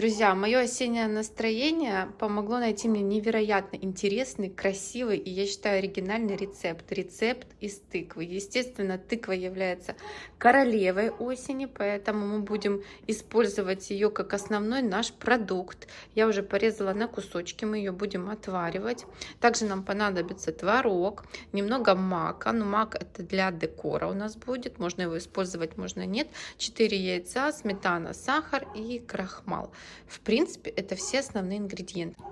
Друзья, мое осеннее настроение помогло найти мне невероятно интересный, красивый и, я считаю, оригинальный рецепт. Рецепт из тыквы. Естественно, тыква является королевой осени, поэтому мы будем использовать ее как основной наш продукт. Я уже порезала на кусочки, мы ее будем отваривать. Также нам понадобится творог, немного мака. Но мак это для декора у нас будет, можно его использовать, можно нет. 4 яйца, сметана, сахар и крахмал. В принципе, это все основные ингредиенты.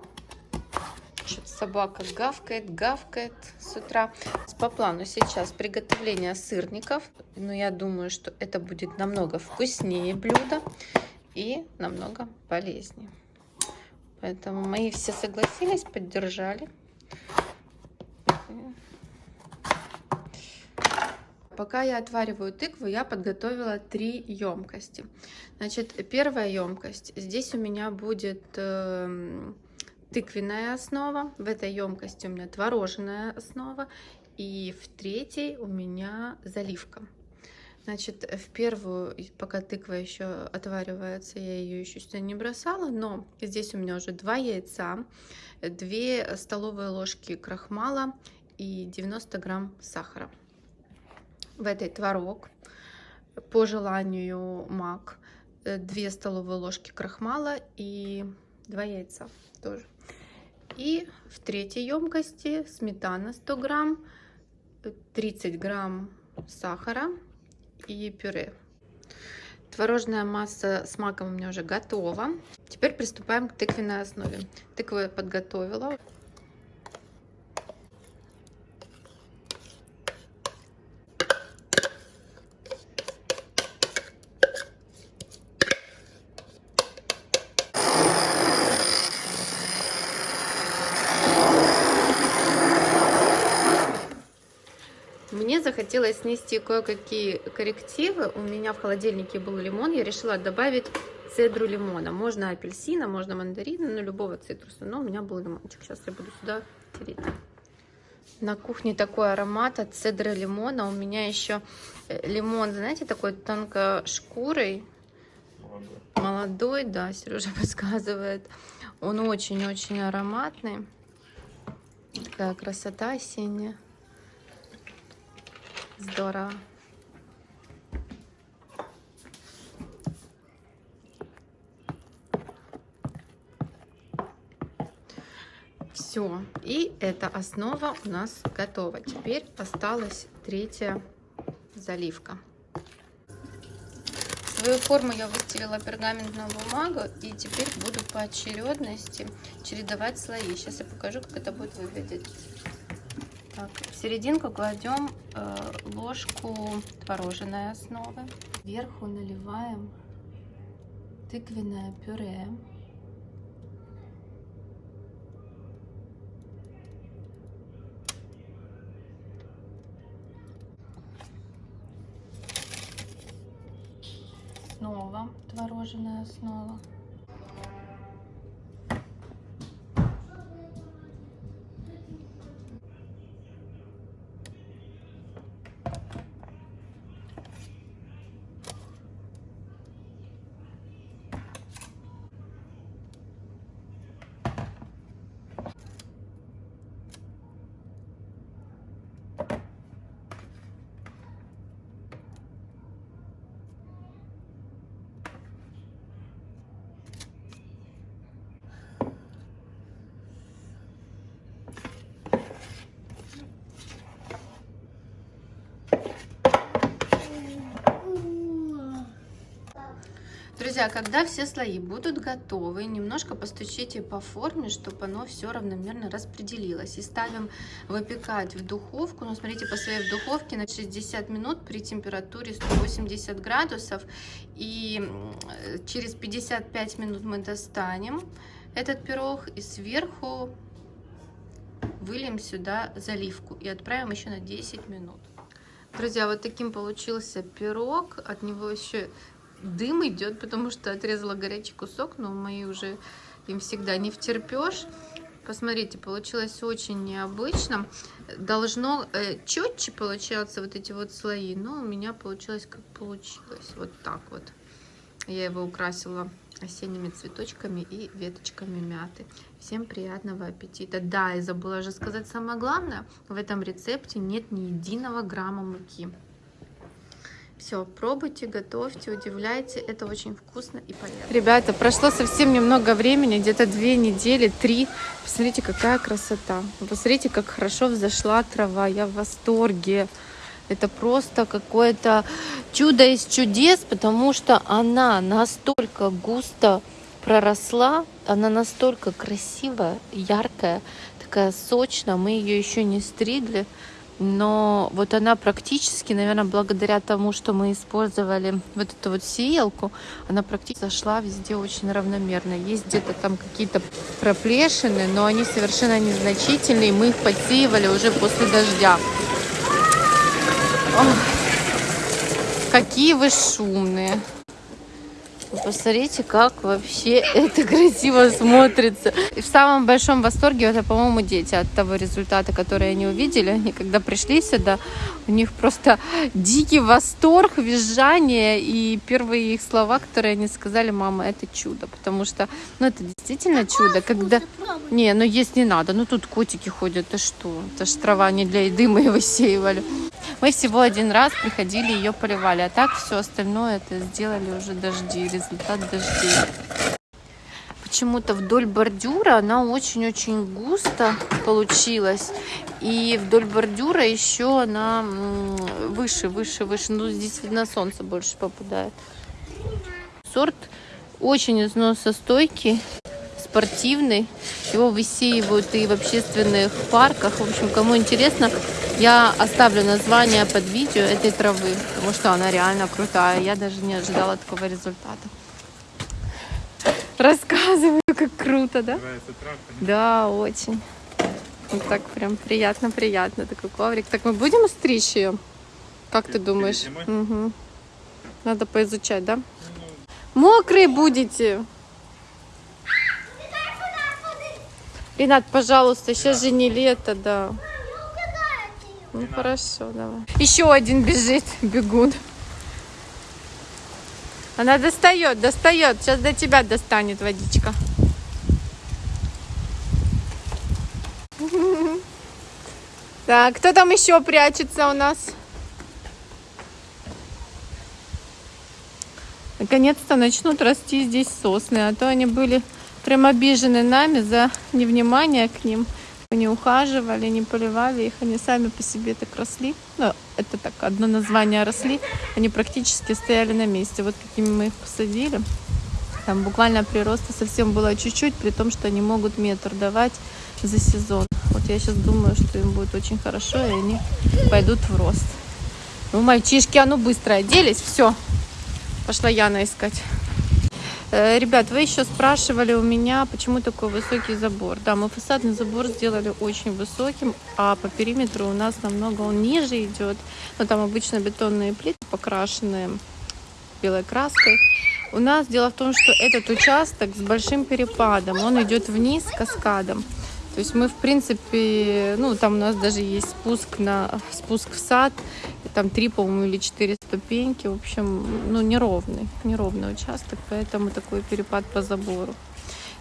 Что-то собака гавкает, гавкает с утра. По плану сейчас приготовление сырников. Но я думаю, что это будет намного вкуснее блюдо и намного полезнее. Поэтому мои все согласились, поддержали. Пока я отвариваю тыкву, я подготовила три емкости. Значит, первая емкость. Здесь у меня будет э, тыквенная основа. В этой емкости у меня творожная основа. И в третьей у меня заливка. Значит, в первую, пока тыква еще отваривается, я ее еще сюда не бросала, но здесь у меня уже два яйца, 2 столовые ложки крахмала и 90 грамм сахара в этой творог, по желанию мак, 2 э, столовые ложки крахмала и 2 яйца тоже. И в третьей емкости сметана 100 грамм, 30 грамм сахара и пюре. Творожная масса с маком у меня уже готова. Теперь приступаем к тыквенной основе. Тыкву я подготовила. Мне захотелось снести кое-какие коррективы. У меня в холодильнике был лимон. Я решила добавить цедру лимона. Можно апельсина, можно мандарина, ну любого цитруса. Но у меня был лимончик. Сейчас я буду сюда тереть. На кухне такой аромат от цедры лимона. У меня еще э, лимон, знаете, такой тонко шкурой. Молодой. Молодой, да, Сережа подсказывает. Он очень-очень ароматный. Такая красота осенняя. Здорово. Все, и эта основа у нас готова. Теперь осталась третья заливка. Свою форму я выстелила пергаментную бумагу и теперь буду по очередности чередовать слои. Сейчас я покажу, как это будет выглядеть. Так, в серединку кладем э, ложку творожной основы. Сверху наливаем тыквенное пюре. Снова творожная основа. Друзья, когда все слои будут готовы, немножко постучите по форме, чтобы оно все равномерно распределилось. И ставим выпекать в духовку. Ну, смотрите, по своей духовке на 60 минут при температуре 180 градусов. И через 55 минут мы достанем этот пирог и сверху выльем сюда заливку и отправим еще на 10 минут. Друзья, вот таким получился пирог. От него еще дым идет, потому что отрезала горячий кусок, но мои уже им всегда не втерпешь. Посмотрите, получилось очень необычно. Должно э, четче получаться вот эти вот слои, но у меня получилось как получилось. Вот так вот. Я его украсила осенними цветочками и веточками мяты. Всем приятного аппетита. Да, и забыла же сказать самое главное. В этом рецепте нет ни единого грамма муки. Все, пробуйте, готовьте, удивляйте. Это очень вкусно и полезно. Ребята, прошло совсем немного времени, где-то две недели, три. Посмотрите, какая красота. Посмотрите, как хорошо взошла трава. Я в восторге. Это просто какое-то чудо из чудес, потому что она настолько густо проросла, она настолько красивая, яркая, такая сочная. Мы ее еще не стригли, но вот она практически, наверное, благодаря тому, что мы использовали вот эту вот сеялку, она практически зашла везде очень равномерно. Есть где-то там какие-то проплешины, но они совершенно незначительные. Мы их подсеивали уже после дождя. Ох, какие вы шумные. Посмотрите, как вообще это красиво смотрится. И в самом большом восторге это, по-моему, дети от того результата, который они увидели. Они когда пришли сюда, у них просто дикий восторг, визжание. И первые их слова, которые они сказали, мама, это чудо. Потому что, ну, это действительно чудо. Когда... Не, ну есть не надо. Ну, тут котики ходят, ты что? Это ж трава не для еды, мы его сеивали. Мы всего один раз приходили, ее поливали. А так все остальное это сделали уже дожди, результат дождей. Почему-то вдоль бордюра она очень-очень густо получилась. И вдоль бордюра еще она выше, выше, выше. Ну, здесь видно солнце больше попадает. Сорт очень износостойкий, спортивный. Его высеивают и в общественных парках. В общем, кому интересно, я оставлю название под видео этой травы, потому что она реально крутая. Я даже не ожидала такого результата. Рассказываю, как круто, да? Да, очень. Вот так прям приятно-приятно, такой коврик. Так мы будем стричь ее? Как ты думаешь? Угу. Надо поизучать, да? Мокрые будете. Ренат, пожалуйста, сейчас же не лето, да. Ну хорошо, давай. Еще один бежит, бегун. Она достает, достает. Сейчас до тебя достанет водичка. Так, кто там еще прячется у нас? Наконец-то начнут расти здесь сосны, а то они были прям обижены нами за невнимание к ним. Не ухаживали, не поливали их, они сами по себе так росли. Ну, это так, одно название росли. Они практически стояли на месте. Вот какими мы их посадили. Там буквально прироста совсем было чуть-чуть, при том, что они могут метр давать за сезон. Вот я сейчас думаю, что им будет очень хорошо, и они пойдут в рост. Ну, мальчишки, а ну быстро оделись, все. Пошла Яна искать. Э, ребят, вы еще спрашивали у меня, почему такой высокий забор. Да, мы фасадный забор сделали очень высоким, а по периметру у нас намного он ниже идет. Но там обычно бетонные плиты покрашенные белой краской. У нас дело в том, что этот участок с большим перепадом, он идет вниз каскадом. То есть мы, в принципе, ну, там у нас даже есть спуск, на, спуск в сад, там три, по-моему, или четыре ступеньки. В общем, ну, неровный, неровный участок, поэтому такой перепад по забору.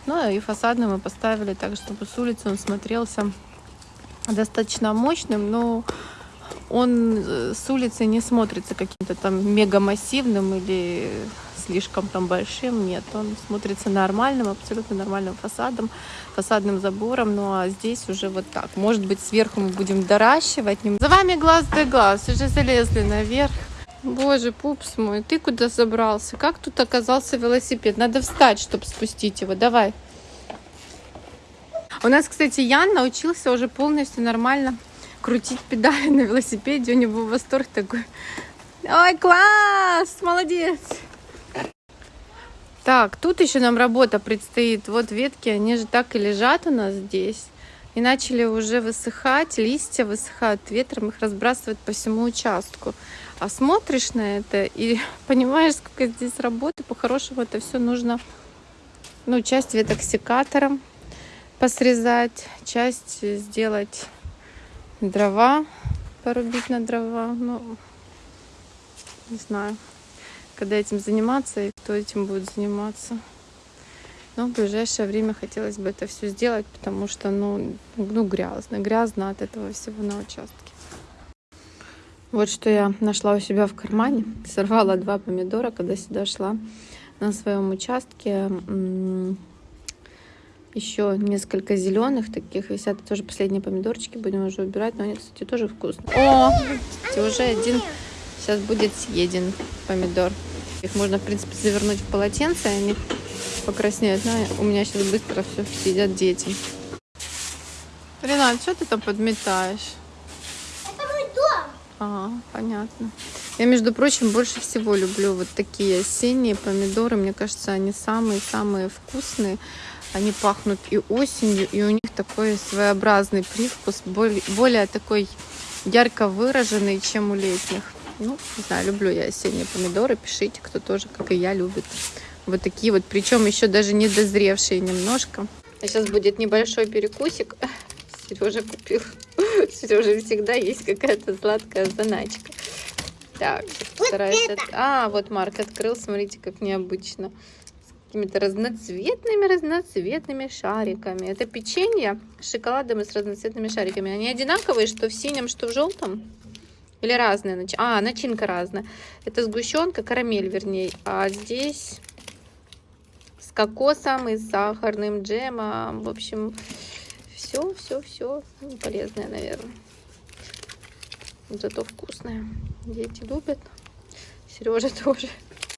Ну, и фасадный мы поставили так, чтобы с улицы он смотрелся достаточно мощным, но он э, с улицы не смотрится каким-то там мега массивным или слишком там большим, нет, он смотрится нормальным, абсолютно нормальным фасадом, фасадным забором, ну а здесь уже вот так. Может быть, сверху мы будем доращивать. За вами глаз да глаз, уже залезли наверх. Боже, пупс мой, ты куда забрался? Как тут оказался велосипед? Надо встать, чтобы спустить его. Давай. У нас, кстати, Ян научился уже полностью нормально крутить педали на велосипеде. У него восторг такой. Ой, класс! Молодец! Так, тут еще нам работа предстоит. Вот ветки, они же так и лежат у нас здесь. И начали уже высыхать, листья высыхают ветром, их разбрасывают по всему участку. А смотришь на это и понимаешь, сколько здесь работы. По-хорошему это все нужно, ну, часть веток секатором посрезать, часть сделать дрова, порубить на дрова. Ну, не знаю. Когда этим заниматься и кто этим будет заниматься. Но в ближайшее время хотелось бы это все сделать, потому что, ну, ну грязно, грязно от этого всего на участке. Вот что я нашла у себя в кармане. Сорвала два помидора, когда сюда шла на своем участке. Еще несколько зеленых таких висят. Тоже последние помидорчики будем уже убирать. Но они, кстати, тоже вкусные. О, уже один сейчас будет съеден помидор. Их можно, в принципе, завернуть в полотенце, и они покраснеют. Но у меня сейчас быстро все съедят дети. Ренат, что ты там подметаешь? Это мой дом. Ага, понятно. Я, между прочим, больше всего люблю вот такие осенние помидоры. Мне кажется, они самые-самые вкусные. Они пахнут и осенью, и у них такой своеобразный привкус, более такой ярко выраженный, чем у летних. Ну, не знаю, люблю я осенние помидоры. Пишите, кто тоже, как и я, любит. Вот такие вот, причем еще даже не дозревшие немножко. А сейчас будет небольшой перекусик. Сережа купил. Сережа всегда есть какая-то сладкая заначка. Так. Вот от... А, вот Марк открыл, смотрите, как необычно. С какими-то разноцветными-разноцветными шариками. Это печенье с шоколадом и с разноцветными шариками. Они одинаковые, что в синем, что в желтом? Или разные? Нач... А, начинка разная. Это сгущенка, карамель, вернее. А здесь с кокосом и с сахарным джемом. В общем, все, все, все. Полезное, наверное. Зато вкусное. Дети любят. Сережа тоже.